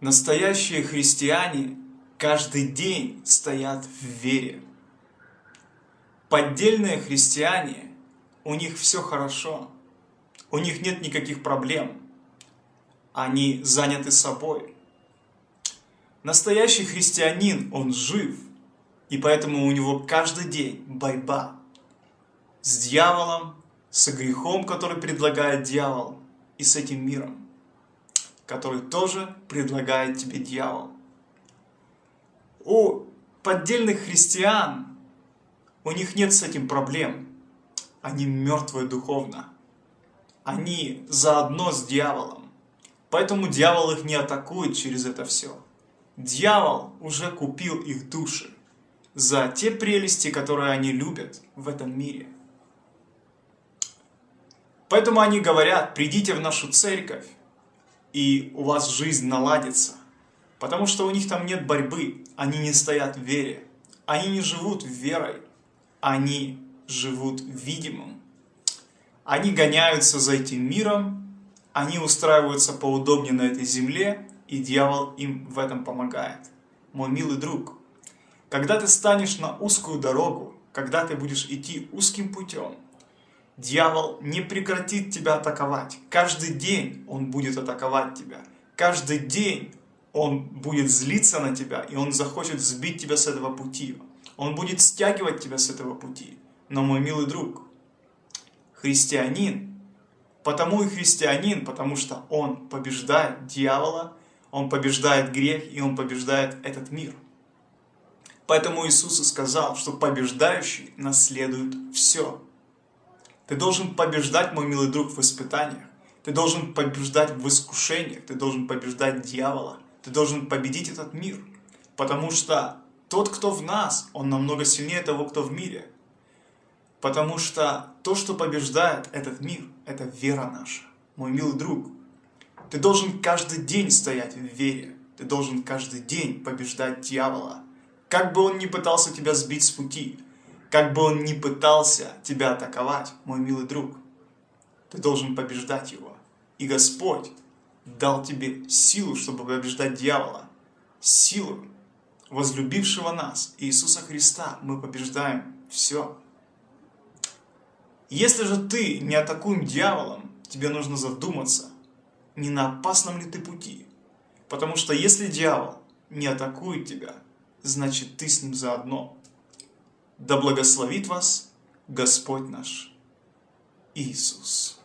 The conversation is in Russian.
Настоящие христиане каждый день стоят в вере. Поддельные христиане, у них все хорошо, у них нет никаких проблем, они заняты собой. Настоящий христианин, он жив, и поэтому у него каждый день борьба с дьяволом, с грехом, который предлагает дьявол, и с этим миром который тоже предлагает тебе дьявол. У поддельных христиан, у них нет с этим проблем. Они мертвые духовно. Они заодно с дьяволом. Поэтому дьявол их не атакует через это все. Дьявол уже купил их души за те прелести, которые они любят в этом мире. Поэтому они говорят, придите в нашу церковь, и у вас жизнь наладится. Потому что у них там нет борьбы, они не стоят в вере. Они не живут верой, они живут видимым. Они гоняются за этим миром, они устраиваются поудобнее на этой земле, и дьявол им в этом помогает. Мой милый друг, когда ты станешь на узкую дорогу, когда ты будешь идти узким путем, Дьявол не прекратит тебя атаковать. Каждый день он будет атаковать тебя. Каждый день он будет злиться на тебя, и он захочет сбить тебя с этого пути. Он будет стягивать тебя с этого пути. Но, мой милый друг, христианин, потому и христианин, потому что он побеждает дьявола, он побеждает грех, и он побеждает этот мир. Поэтому Иисус и сказал, что побеждающий наследует все. Ты должен побеждать, мой милый друг, в испытаниях. Ты должен побеждать в искушениях. Ты должен побеждать дьявола. Ты должен победить этот мир. Потому что тот, кто в нас, он намного сильнее того, кто в мире. Потому что то, что побеждает этот мир, это вера наша. Мой милый друг, ты должен каждый день стоять в вере. Ты должен каждый день побеждать дьявола. Как бы он ни пытался тебя сбить с пути, как бы он ни пытался тебя атаковать, мой милый друг, ты должен побеждать его. И Господь дал тебе силу, чтобы побеждать дьявола. Силу возлюбившего нас, Иисуса Христа, мы побеждаем все. Если же ты не атакуем дьяволом, тебе нужно задуматься, не на опасном ли ты пути. Потому что если дьявол не атакует тебя, значит ты с ним заодно. Да благословит вас Господь наш Иисус.